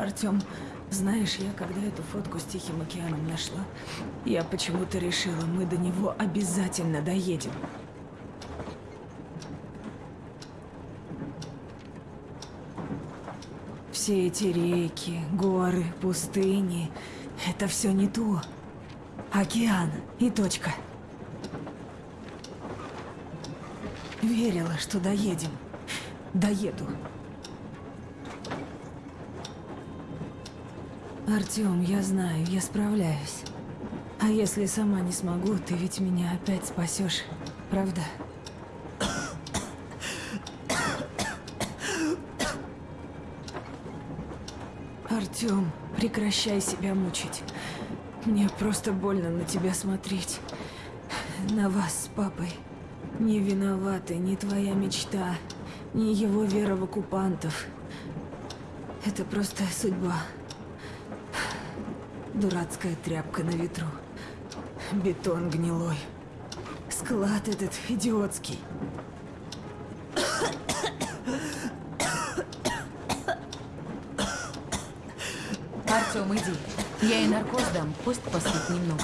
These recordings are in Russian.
Артем, знаешь, я когда эту фотку с Тихим океаном нашла, я почему-то решила, мы до него обязательно доедем. Все эти реки, горы, пустыни — это все не то. Океан и точка. Верила, что доедем. Доеду. Артем, я знаю, я справляюсь. А если сама не смогу, ты ведь меня опять спасешь, правда? Артем, прекращай себя мучить. Мне просто больно на тебя смотреть. На вас с папой. Не виноваты ни твоя мечта, ни его вера в оккупантов. Это просто судьба. Дурацкая тряпка на ветру. Бетон гнилой. Склад этот идиотский. Артем, иди. Я и наркоз дам, пусть поспит немного.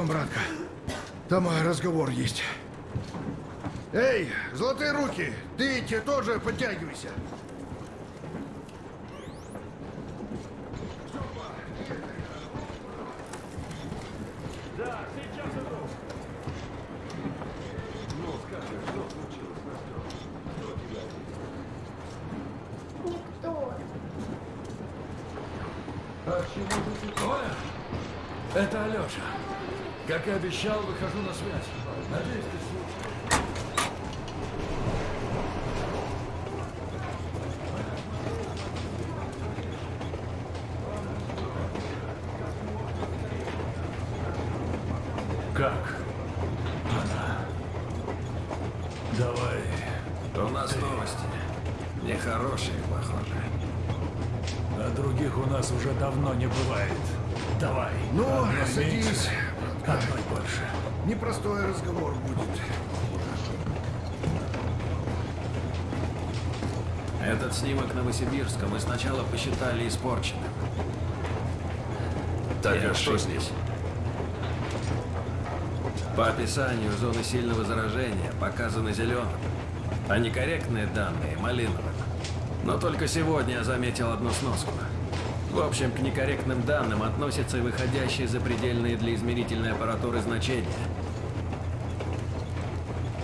Идем, братка. Там а, разговор есть. Эй, золотые руки, ты те тоже подтягивайся. Оля, это Алеша. Как и обещал, выхожу на связь. Надеюсь, ты снимок Новосибирска мы сначала посчитали испорченным. Так, И а что ошиблись. с ним? По описанию зоны сильного заражения показаны зеленым, а некорректные данные – малиновым. Но только сегодня я заметил одну сноску. В общем, к некорректным данным относятся и выходящие за предельные для измерительной аппаратуры значения.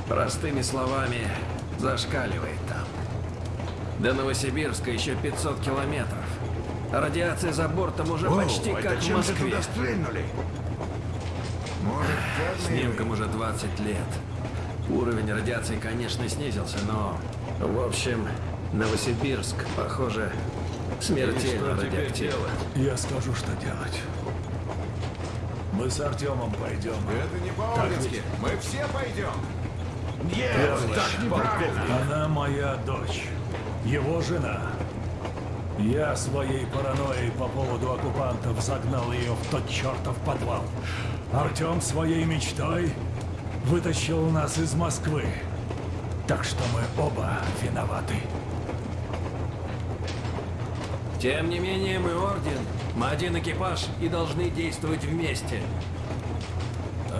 Простыми словами, зашкаливает. До Новосибирска еще 500 километров. Радиация за бортом уже Оу, почти это как в Москве. туда стрельнули? Может, Снимкам уже 20 лет. Уровень радиации, конечно, снизился, но... В общем, Новосибирск, похоже, смертельно радиоактивен. Я скажу, что делать. Мы с Артемом пойдем. Это не по-орденски. Мы все пойдем. Нет, так неправильно. Она моя дочь. Его жена. Я своей паранойей по поводу оккупантов загнал ее в тот чертов подвал. Артем своей мечтой вытащил нас из Москвы. Так что мы оба виноваты. Тем не менее, мы орден. Мы один экипаж и должны действовать вместе.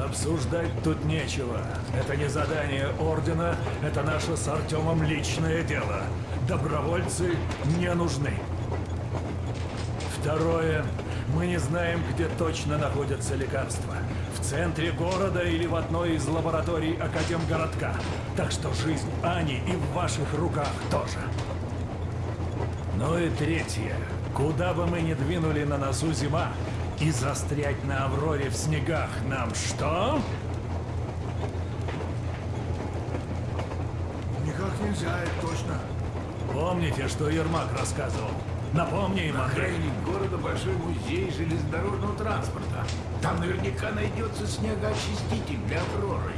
Обсуждать тут нечего. Это не задание Ордена, это наше с Артемом личное дело. Добровольцы не нужны. Второе. Мы не знаем, где точно находятся лекарства. В центре города или в одной из лабораторий Академгородка. Так что жизнь Ани и в ваших руках тоже. Ну и третье. Куда бы мы ни двинули на носу зима, и застрять на Авроре в снегах нам что? Никак нельзя. Помните, что Ермак рассказывал? Напомни им, На Андрей. окраине города большой музей железнодорожного транспорта. Там наверняка найдется снегоочиститель для Авроры.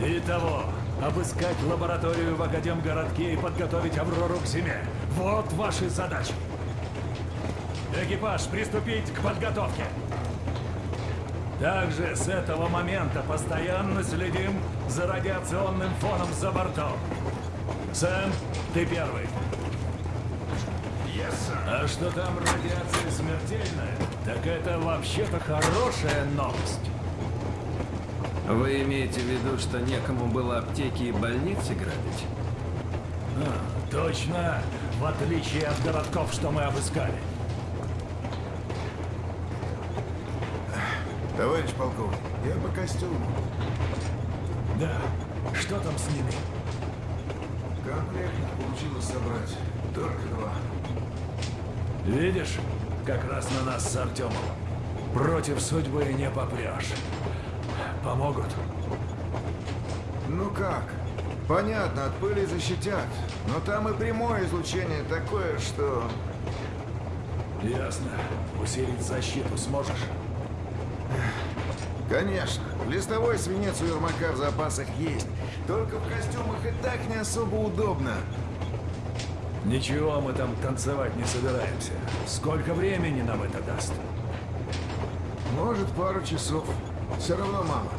Итого, обыскать лабораторию в Академгородке и подготовить Аврору к зиме. Вот ваши задачи. Экипаж, приступить к подготовке. Также с этого момента постоянно следим за радиационным фоном за бортом. Сэм, ты первый. А что там радиация смертельная, так это вообще-то хорошая новость. Вы имеете в виду, что некому было аптеки и больницы грабить? А, точно, в отличие от городков, что мы обыскали. Товарищ полковник, я по костюму. Да, что там с ними? Комплект получилось собрать. Только два. Видишь, как раз на нас с Артемом. Против судьбы не попрешь. Помогут? Ну как? Понятно, от пыли защитят. Но там и прямое излучение такое, что... Ясно. Усилить защиту сможешь? Конечно, листовой свинец у Ермака в запасах есть. Только в костюмах и так не особо удобно. Ничего, мы там танцевать не собираемся. Сколько времени нам это даст? Может, пару часов. Все равно мало.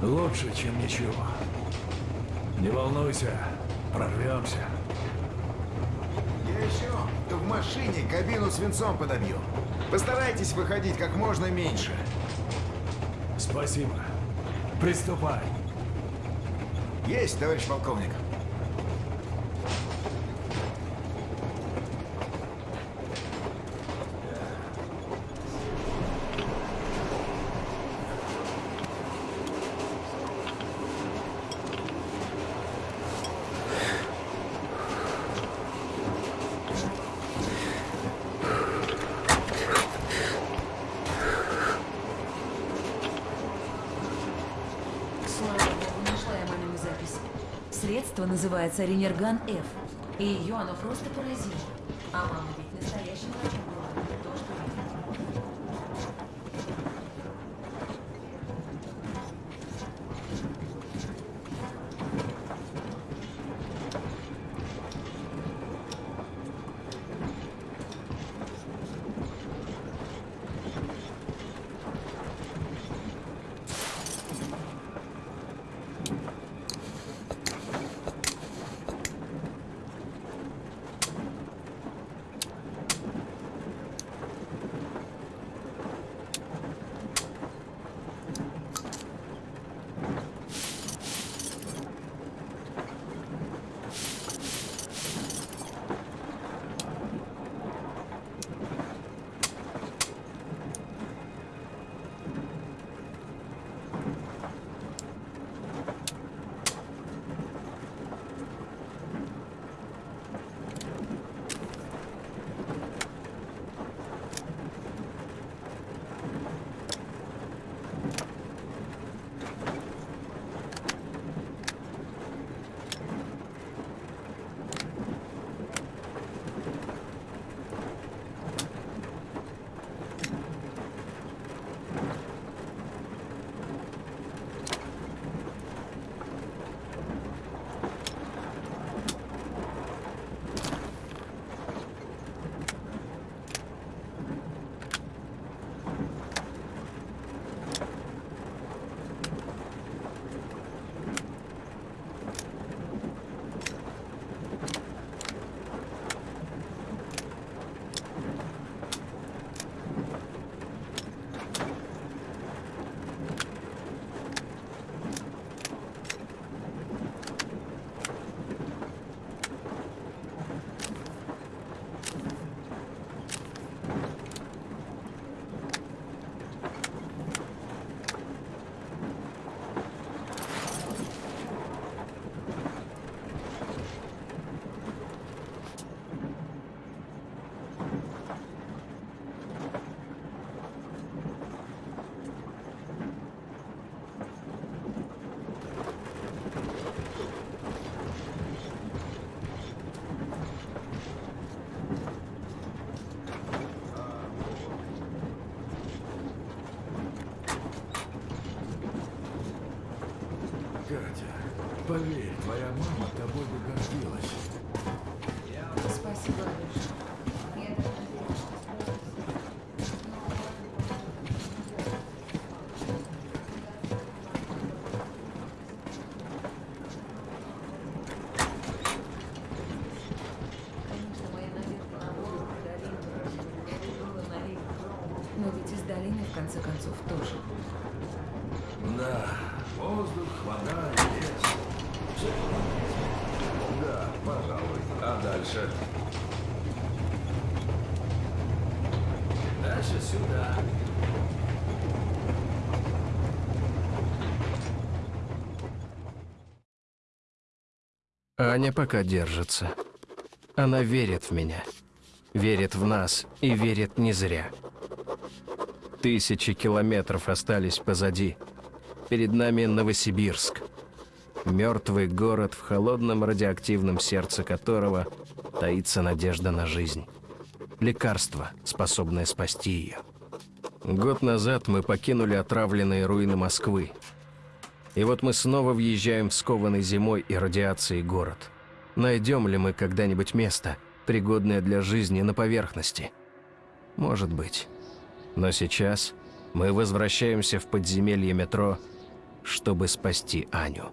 Лучше, чем ничего. Не волнуйся, прорвемся. Я еще в машине кабину свинцом подобью. Постарайтесь выходить как можно меньше. Спасибо. Приступай. Есть, товарищ полковник. Средство называется Ренерган F. И ее оно просто поразило. А мама Аня пока держится. Она верит в меня. Верит в нас и верит не зря. Тысячи километров остались позади. Перед нами Новосибирск. Мертвый город, в холодном радиоактивном сердце которого таится надежда на жизнь. Лекарство, способное спасти ее. Год назад мы покинули отравленные руины Москвы. И вот мы снова въезжаем в скованный зимой и радиацией город. Найдем ли мы когда-нибудь место, пригодное для жизни на поверхности? Может быть. Но сейчас мы возвращаемся в подземелье метро, чтобы спасти Аню.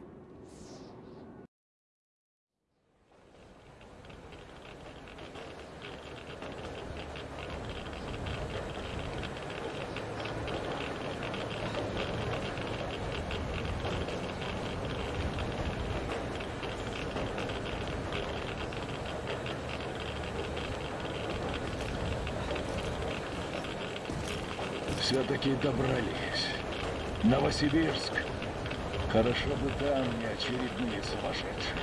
Все-таки добрались. Новосибирск. Хорошо бы там не очередные сумасшедшие.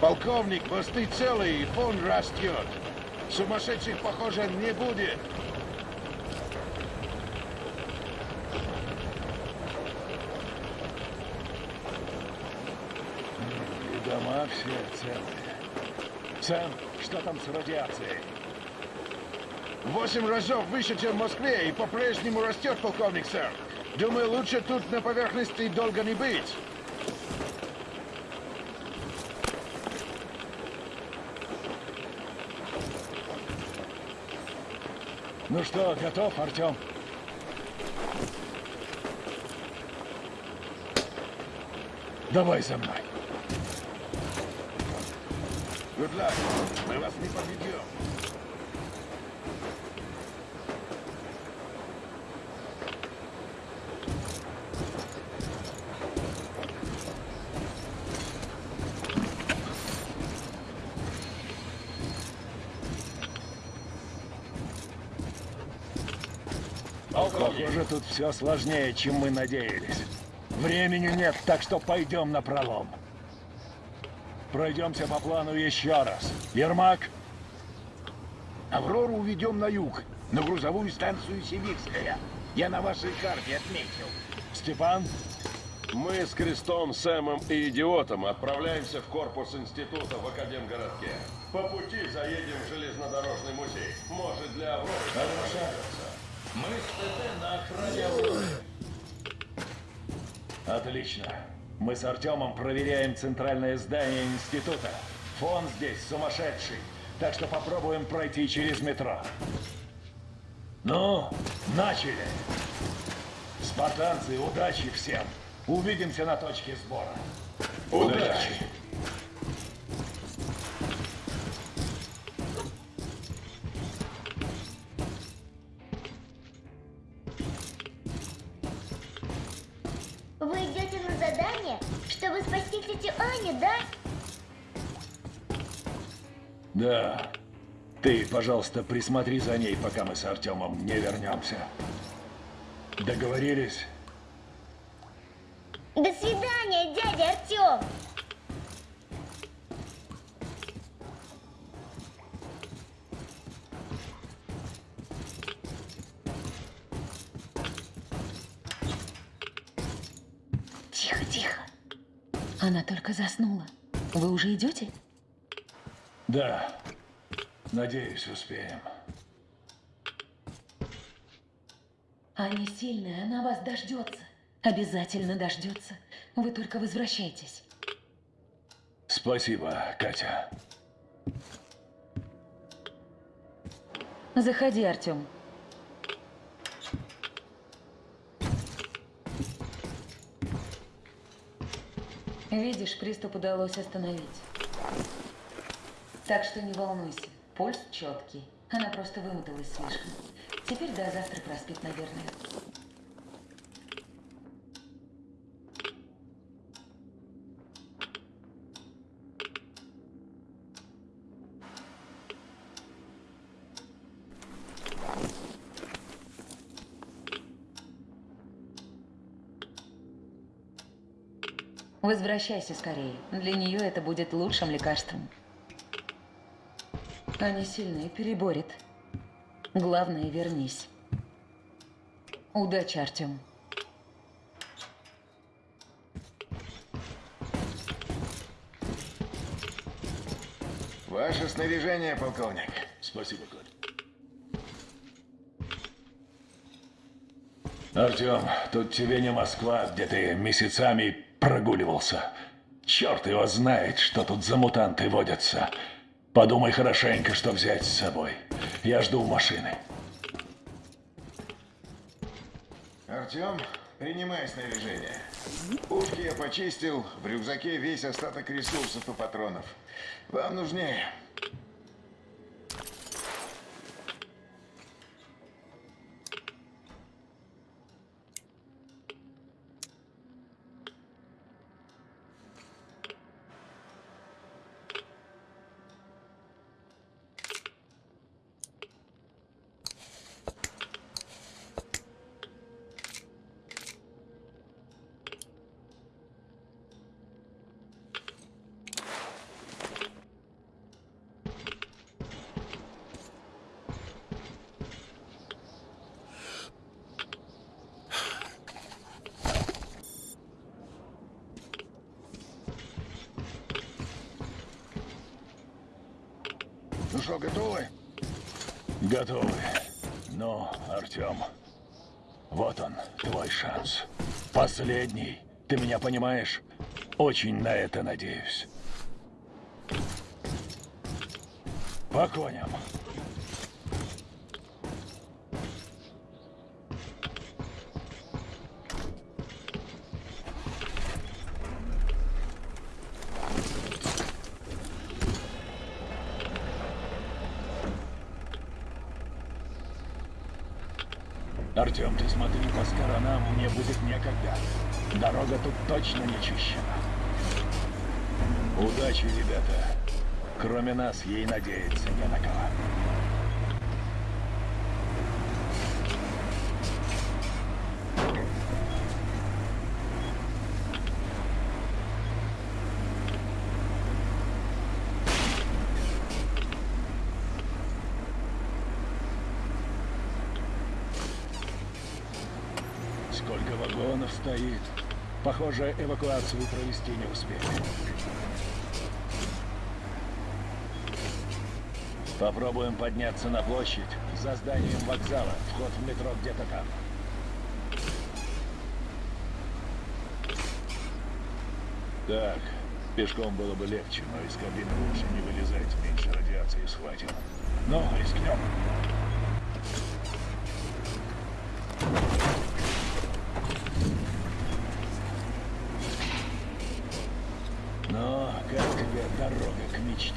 Полковник, мосты целые, и фон растет. Сумасшедших, похоже, не будет. И дома все целые. Сэм, что там с радиацией? Восемь разов выше, чем в Москве, и по-прежнему растет, полковник, сэр. Думаю, лучше тут на поверхности долго не быть. Ну что, готов, Артем? Давай за мной. Good luck. Мы вас не подведем. Похоже, тут все сложнее, чем мы надеялись. Времени нет, так что пойдем на пролом. Пройдемся по плану еще раз. Ермак, Аврору уведем на юг, на грузовую станцию Сибирская. Я на вашей карте отметил. Степан, Мы с Крестом, Сэмом и Идиотом отправляемся в корпус института в Академгородке. По пути заедем в железнодорожный музей. Может, для Авроры понадобится. Мы с ТТ на охране. Отлично. Мы с Артемом проверяем центральное здание института. Фон здесь сумасшедший, так что попробуем пройти через метро. Ну, начали. Спартанцы, удачи всем. Увидимся на точке сбора. Удачи. Вы задание, чтобы спасти тетю Аню, да? Да. Ты, пожалуйста, присмотри за ней, пока мы с Артемом не вернемся. Договорились? До свидания, Только заснула. Вы уже идете? Да. Надеюсь, успеем. Аня сильная, она вас дождется. Обязательно дождется. Вы только возвращайтесь. Спасибо, Катя. Заходи, Артем. Видишь, приступ удалось остановить. Так что не волнуйся, пульс четкий. Она просто вымоталась слишком. Теперь до завтра проспит, наверное. Возвращайся скорее. Для нее это будет лучшим лекарством. Они сильные, переборет. Главное, вернись. Удачи, Артем. Ваше снаряжение, полковник. Спасибо, Коль. Артем, тут тебе не Москва, где ты месяцами прогуливался. Черт его знает, что тут за мутанты водятся. Подумай хорошенько, что взять с собой. Я жду машины. Артем, принимай снаряжение. Пушки я почистил, в рюкзаке весь остаток ресурсов и патронов. Вам нужнее. Что, готовы? Готовы. Ну, Артем, вот он, твой шанс. Последний. Ты меня понимаешь? Очень на это надеюсь. По коням. Артем, ты смотри по мне будет некогда. Дорога тут точно не чищена. Удачи, ребята. Кроме нас, ей надеяться не на кого. Вагонов стоит. Похоже, эвакуацию провести не успели. Попробуем подняться на площадь за зданием вокзала. Вход в метро где-то там. Так, пешком было бы легче, но из кабины лучше не вылезать, меньше радиации схватим. Ну, рискнем. Ну, как тебе дорога к мечте?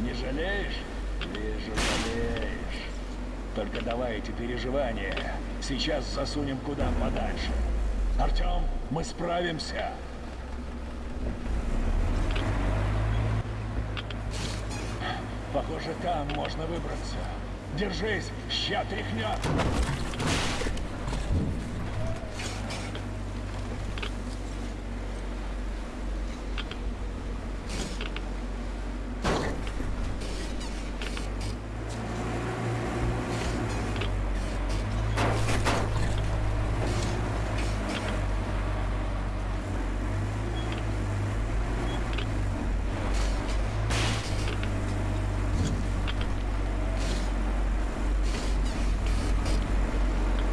Не жалеешь? Вижу, жалеешь. Только давай эти переживания сейчас засунем куда подальше. Артем, мы справимся. Похоже, там можно выбраться. Держись, ща тряхнет.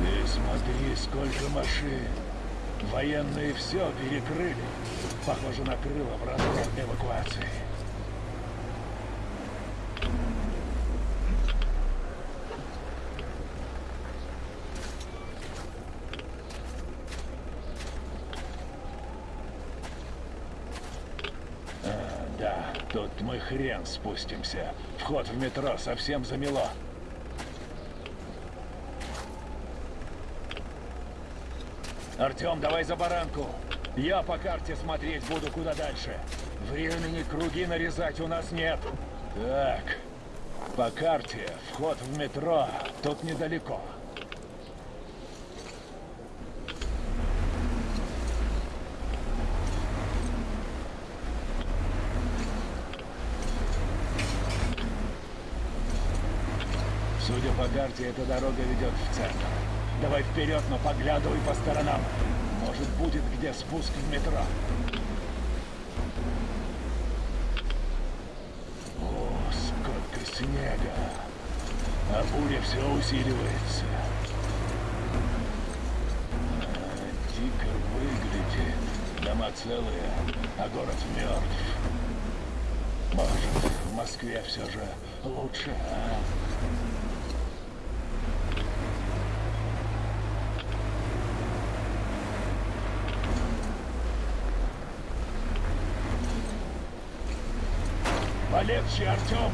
Ты смотри, сколько машин. Военные перекрыли. Похоже, накрыло в разгар эвакуации. А, да, Тут мы хрен спустимся. Вход в метро совсем замело. Артем, давай за баранку. Я по карте смотреть буду куда дальше. Времени круги нарезать у нас нет. Так, по карте вход в метро тут недалеко. Судя по карте, эта дорога ведет в центр. Давай вперед, но поглядывай по сторонам. Может, будет где спуск в метро. О, сколько снега. А буря все усиливается. Дико выглядит. Дома целые, а город мертв. Может, в Москве все же лучше, а? Полегче, Артем!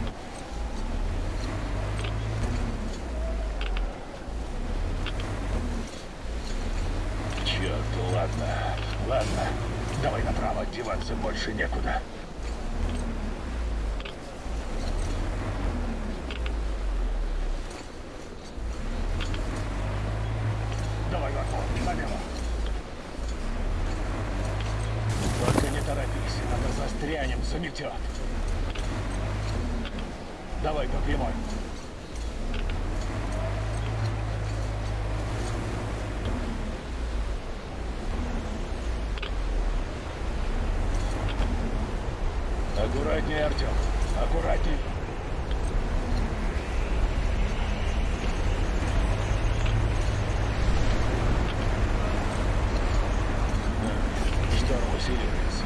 Черт, ладно, ладно. Давай направо, деваться больше некуда. Давай, Варфон, налево. Только не торопись, надо застрянем, заметет. Давай по прямой. Аккуратнее, Артем. Аккуратнее. Шторм усиливается.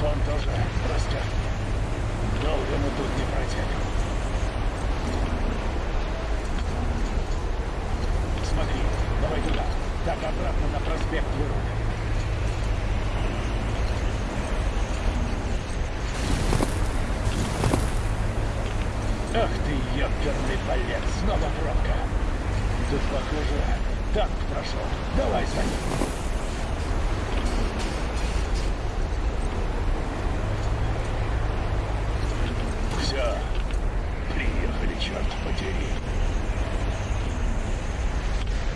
Фон тоже растет. Долго мы тут не протянем. Смотри, давай туда. Так обратно на проспект вырубим. Ах ты, ёперный балет, снова пробка. Тут, похоже, танк прошел. Давай за ним. Все, приехали, черт подери.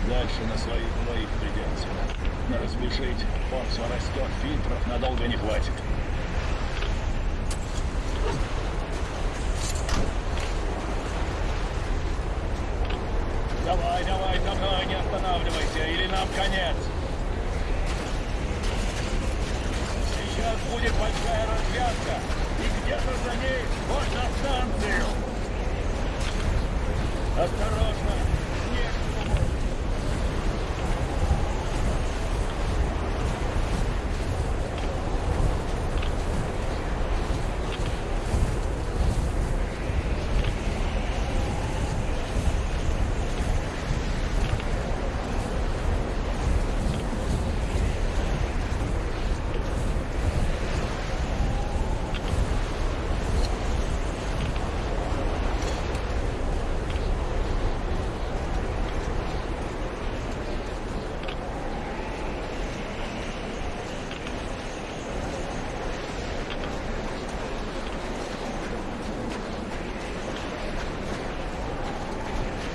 Дальше на своих двоих придется. Надо спешить. Он все растет, фильтров надолго не хватит. Давай, давай, за мной, не останавливайся, или нам конец. Сейчас будет большая развязка, и где-то за ней можно станцию. Осторожно, снег сумой.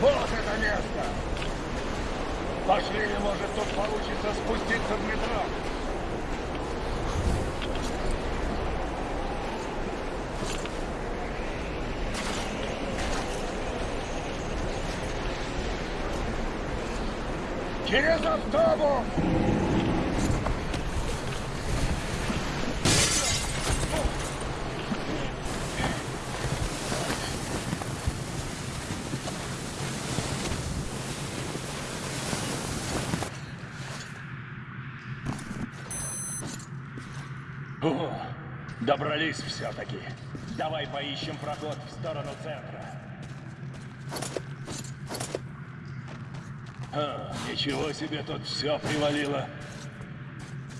Вот это место! Пошли, может, тут получится спуститься в метро. Через автобус! О, добрались все-таки. Давай поищем проход в сторону центра. А, ничего себе тут все привалило.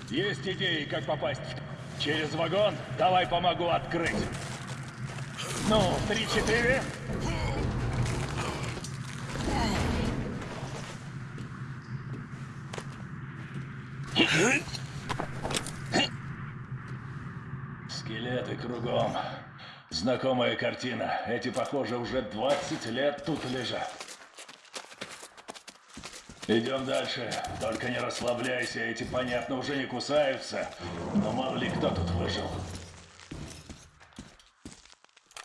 Есть идеи, как попасть в... Через вагон? Давай помогу открыть. Ну, три-четыре. Скелеты кругом. Знакомая картина. Эти, похоже, уже 20 лет тут лежат. Идем дальше. Только не расслабляйся, эти, понятно, уже не кусаются. Но мало ли кто тут выжил.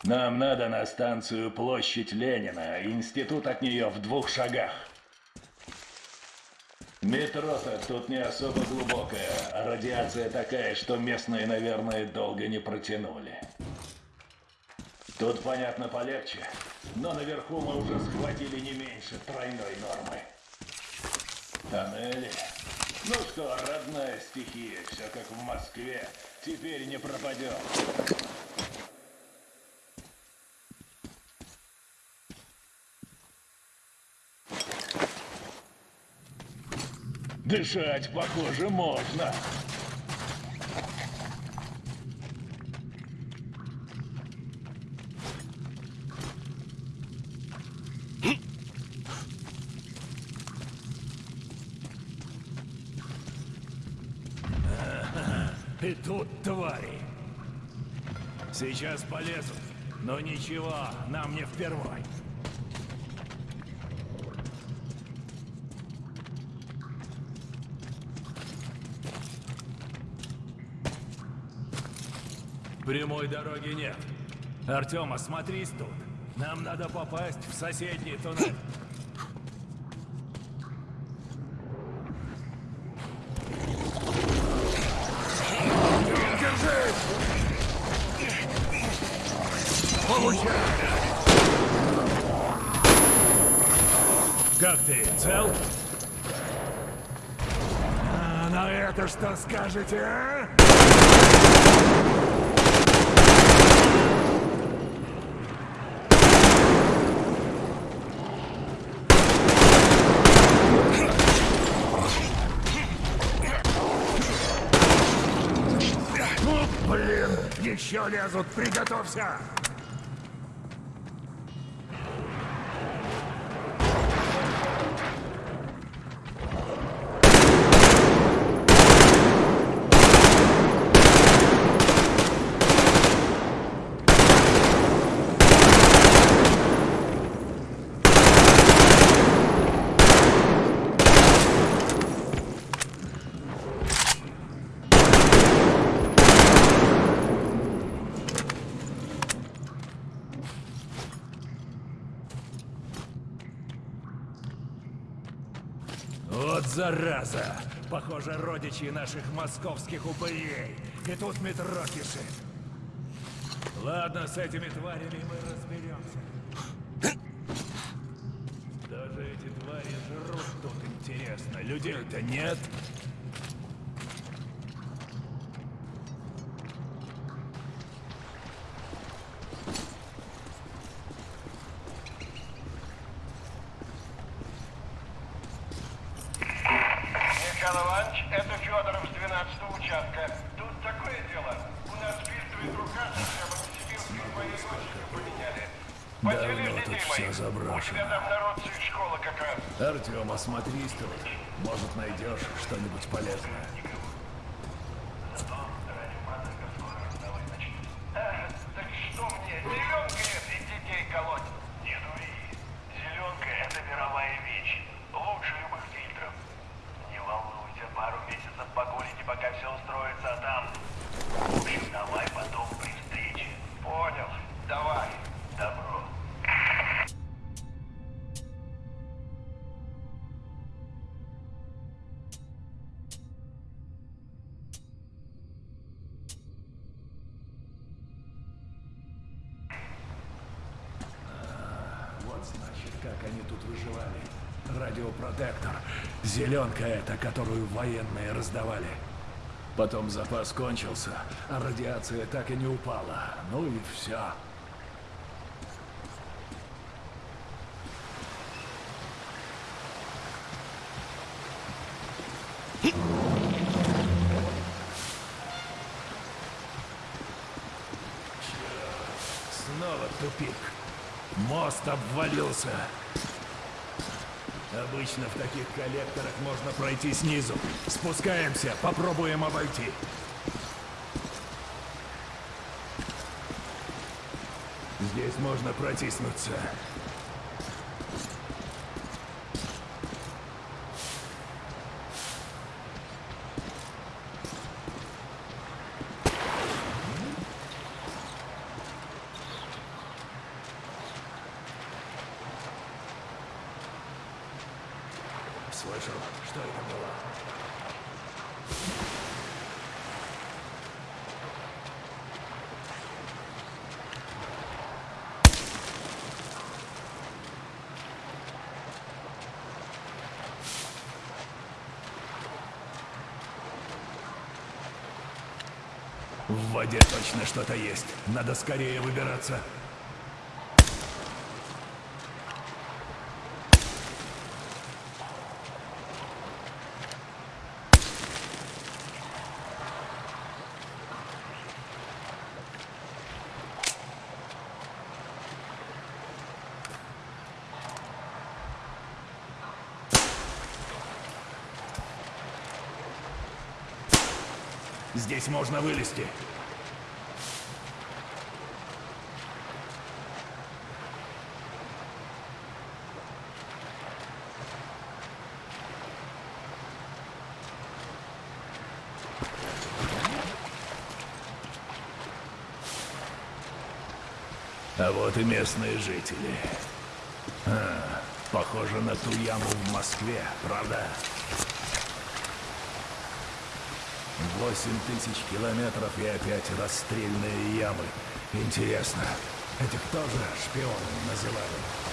Нам надо на станцию Площадь Ленина. Институт от нее в двух шагах. Метро-то тут не особо глубокое, а радиация такая, что местные, наверное, долго не протянули. Тут, понятно, полегче, но наверху мы уже схватили не меньше тройной нормы. Тоннели. Ну что, родная стихия, все как в Москве. Теперь не пропадем. Дышать, похоже, можно. И тут твари. Сейчас полезут. Но ничего, нам не впервой. Прямой дороги нет. Артем, осмотрись тут. Нам надо попасть в соседний туннель. Как ты, цел? А на это что скажете, а? Ну, блин, еще лезут, приготовься! Вот зараза! Похоже, родичи наших московских упырей. И тут метро кишит. Ладно, с этими тварями мы разберемся. Даже эти твари жрут тут интересно. Людей-то нет. Они тут выживали. Радиопротектор. Зеленка эта, которую военные раздавали. Потом запас кончился, а радиация так и не упала. Ну и все. Снова тупик. Мост обвалился. Обычно в таких коллекторах можно пройти снизу. Спускаемся, попробуем обойти. Здесь можно протиснуться. Слышал, что это было? В воде точно что-то есть. Надо скорее выбираться. Здесь можно вылезти. А вот и местные жители. А, похоже на ту яму в Москве, правда? Восемь тысяч километров и опять расстрельные ямы. Интересно, этих тоже шпионами называли?